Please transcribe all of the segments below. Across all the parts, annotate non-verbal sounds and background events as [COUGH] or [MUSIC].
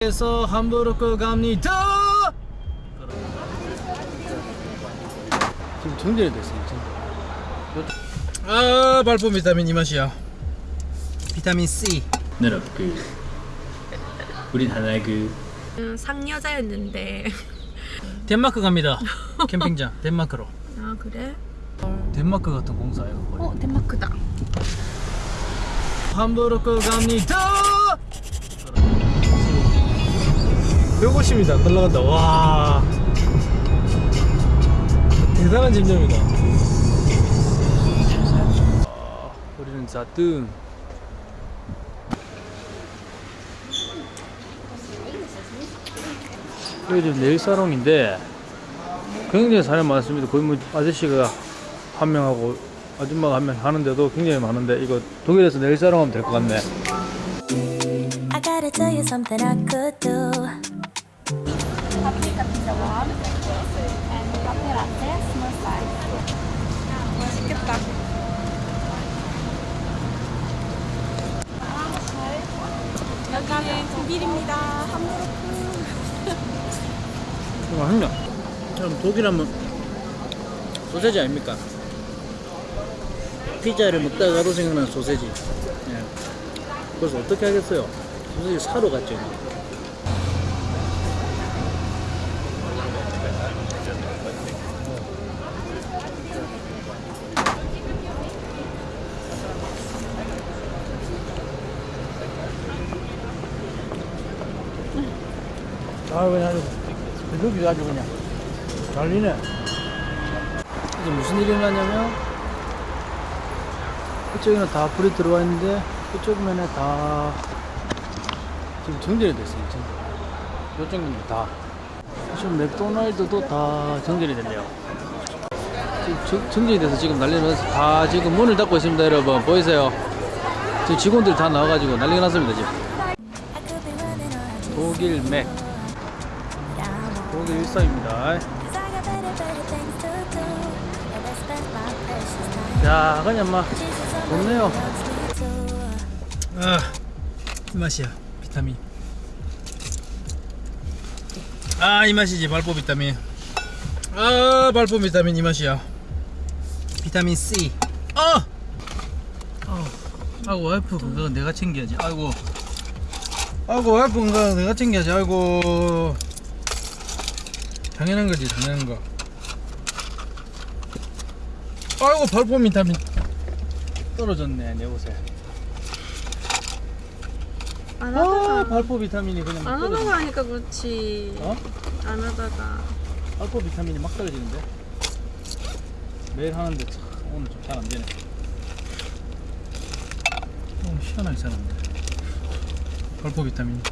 에서 함부르크 갑니다. 지금 정전이 됐어요. 지금. 아 발포 비타민 이 맛이야. 비타민 C. 여러분 그 우린 하나의 그 음, 상여자였는데 덴마크 갑니다. [LAUGHS] 캠핑장 덴마크로. 아 그래? 덴마크 같은 공사예요. 어 덴마크다 함부르크 갑니다. 150m 안 날라간다. 와. 대단한. 아, 우리는 자뜸. 여기 지금 네일 사롱인데 굉장히 사람 많습니다. 거의 뭐 아저씨가 한 명하고 아줌마가 한 명 하는데도 굉장히 많은데 이거 독일에서 네일 살롱 하면 될 것 같네. I gotta tell you something I could do. paprika pizza one and caffe latte small size 맛있겠다 여기는 독일입니다 함부르크 이거 한명 그럼 독일 하면 소세지 아닙니까? 피자를 먹다가도 생각나는 소세지 예. 그래서 어떻게 하겠어요? 소세지 사러 갔죠 아 그냥 아주 배속이 아주 그냥. 잘리네. 이제 무슨 일이 일어나냐면 이쪽에는 다 불이 들어와 있는데 이쪽 면에 다 지금 정전이 됐어요 지금. 이쪽은 다. 지금 맥도날드도 다 정전이 됐네요. 지금 정- 정전이 돼서 지금 난리 나서 다 지금 문을 닫고 있습니다 여러분. 보이세요? 지금 직원들 다 나와가지고 난리가 났습니다 지금. 독일 맥 precious time. 야 그냥 막 좋네요. 아, 이 맛이야. 비타민. 아, 이 맛이지. 발포 비타민. 아, 발포 비타민 이 맛이야. 비타민 C. 아! 아, 아이고, 와이프 건강은 내가 챙겨야지. 아이고. 아이고, 와이프 건강은 내가 챙겨야지. 아이고. 당연한 거지, 당연한 거. 아이고, 발포 비타민 떨어졌네, 내 옷에. 안 아, 하다가 발포 비타민이 그냥 막안 하다가 떨어지네. 하니까 그렇지 어? 안 하다가 발포 비타민이 막 떨어지는데. 매일 하는데 참 오늘 좀 잘 안 되네. 너무 시원하게 살았네. 발포 비타민.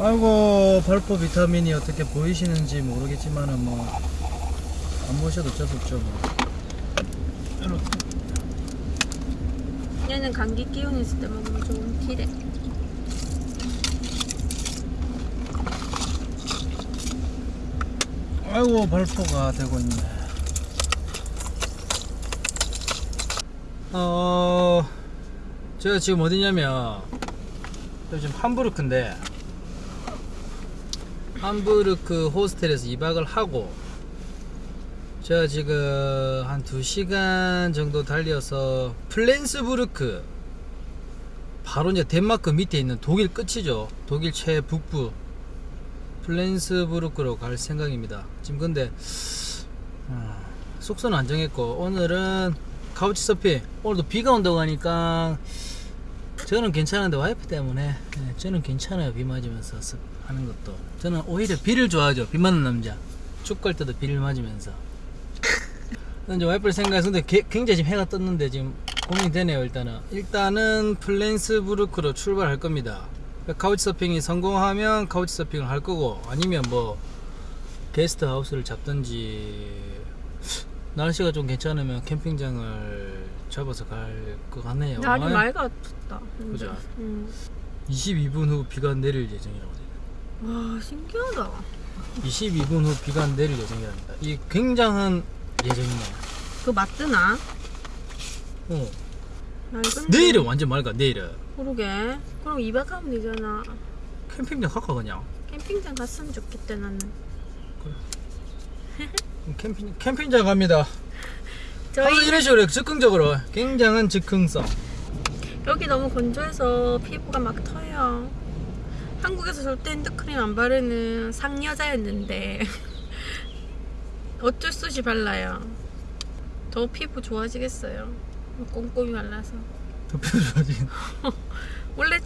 아이고 발포 비타민이 어떻게 보이시는지 모르겠지만은 뭐 안 보셔도 어쩔 수 없죠 뭐. 얘는 감기 기운 있을 때 먹으면 좋은 티래 아이고 발포가 되고 있네. 어, 제가 지금 어디냐면 지금 함부르크인데 함부르크 호스텔에서 2박을 하고 제가 지금 한 2시간 정도 달려서 플렌스부르크 바로 이제 덴마크 밑에 있는 독일 끝이죠. 독일 최북부 플렌스부르크로 갈 생각입니다. 지금 근데 어, 숙소는 안 정했고 오늘은 couch surfing 오늘도 비가 온다고 하니까 저는 괜찮은데 와이프 때문에 네, 저는 괜찮아요. 비 맞으면서 습- 하는 것도. 저는 오히려 비를 좋아하죠. 비 맞는 남자. 축구 할 때도 비를 맞으면서. 이제 와이프를 게- 굉장히 지금 해가 떴는데 지금 고민이 되네요 일단은. 일단은 플렌스부르크로 출발할 겁니다. 그러니까 카우치 서핑이 성공하면 카우치 서핑을 할 거고 아니면 뭐 게스트 하우스를 잡든지. 날씨가 좀 괜찮으면 캠핑장을 잡아서 갈 것 같네요. 날이 아이, 맑아졌다. 그죠? 음. 22분 후 비가 내릴 예정이라고 돼요. 와 신기하다 22분 후 비가 내릴 예정이랍니다. 이 굉장한 예정이네요. 그거 맞드나? 어. 맑은 내일은 완전 맑아. 내일은. 그러게 그럼 2박 하면 되잖아 캠핑장 갈까 그냥 캠핑장 갔으면 좋겠다 나는. [LAUGHS] 캠핑, 캠핑장 갑니다 저희 아, 이런 식으로 적극적으로 굉장한 즉흥성 여기 너무 건조해서 피부가 막 터요. 한국에서 절대 핸드크림 안 바르는 상여자였는데 [LAUGHS] 어쩔 수 없이 발라요. 더 피부 좋아지겠어요. 꼼꼼히 발라서. 더 표정이 [LAUGHS] 원래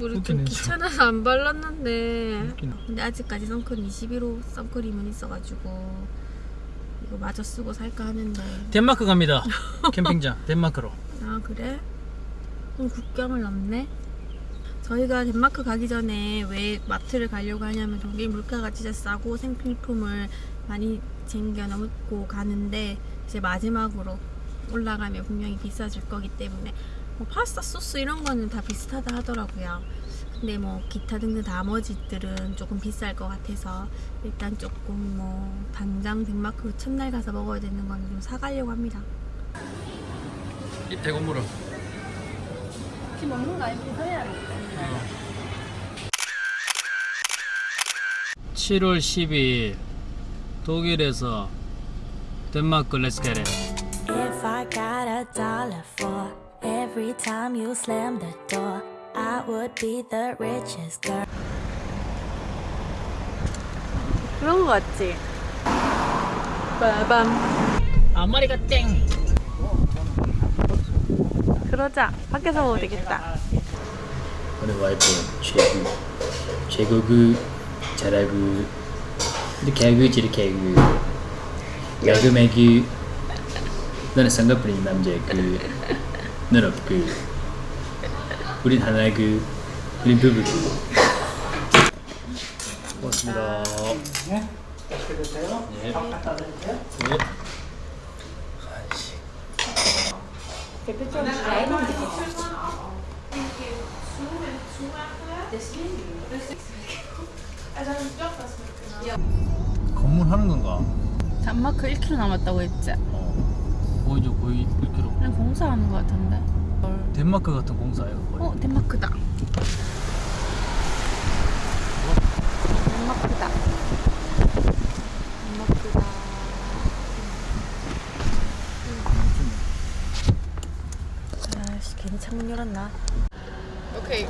우리 좀 귀찮아서 안 발랐는데. 근데 아직까지 선크림 21호 선크림은 있어가지고 이거 마저 쓰고 살까 하는데 덴마크 갑니다 캠핑장 [LAUGHS] 덴마크로 아 그래? 그럼 국경을 넘네? 저희가 덴마크 가기 전에 왜 마트를 가려고 하냐면 저기 물가가 진짜 싸고 생필품을 많이 챙겨 넣고 가는데 이제 마지막으로 올라가면 분명히 비싸질 거기 때문에 뭐 파스타 소스 이런 거는 다 비슷하다 하더라고요. 근데 뭐 기타 등등 나머지들은 조금 비쌀 것 같아서 일단 조금 뭐 당장 덴마크 첫날 가서 먹어야 되는 거는 좀 사가려고 합니다. 이 대건물은 지금 먹는 거 아니고 해야 돼. 7월 12일 독일에서 덴마크 렛츠 겟 If I got a dollar for every time you slam the door, I would be the richest girl. 그런 거 같지? 빠밤. 아마리가 땡 그러자. 밖에서 먹어도 되겠다. 오늘 와이프 최고 잘하고 근데 개그 지르 개그 야금애기 너는 쌍꺼풀인 남자 그 너는 그 우린 하나 그그 고맙습니다 네. 네. 건물 하는 건가? 단마크 1km 남았다고 했지? 보이죠 거의 1km 그냥 공사하는 거 같은데. 덴마크 같은 공사예요 거의 어, 덴마크다. 덴마크다. 덴마크다. 아씨, 괜히 창문 열었나? Okay,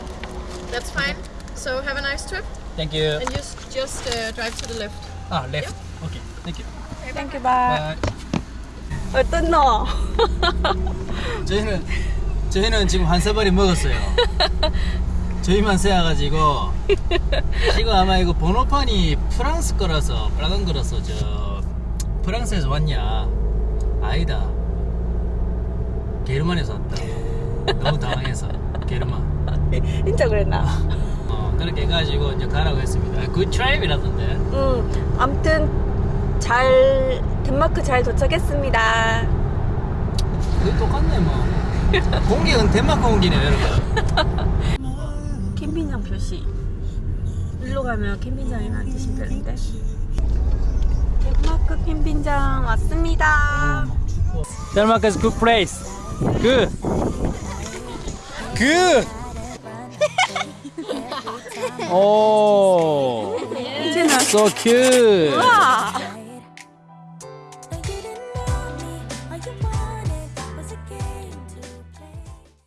that's fine. So have a nice trip thank you and just just uh, drive to the left. 아 left okay thank you thank you bye. 어떤 너? 저희는 저희는 지금 한 사발이 먹었어요. [LAUGHS] 저희만 세워가지고 지금 아마 이거 번호판이 프랑스 거라서 빨간 거라서 저 프랑스에서 왔냐? 아니다. 게르만에서 왔다. 너무 당황해서 게르만. 진짜 그랬나? 어 그렇게 해가지고 이제 가라고 했습니다. good drive라던데. 응. 아무튼 잘 덴마크 잘 도착했습니다. 그 똑같네 뭐. 공기는 덴마크 공기네요 여러분. 캠핑장 표시. 일로 가면 캠핑장이나 드시면 되는데. 덴마크 캠핑장 왔습니다. Denmark is good place. Good. Good. oh, 이제는 so cute. 와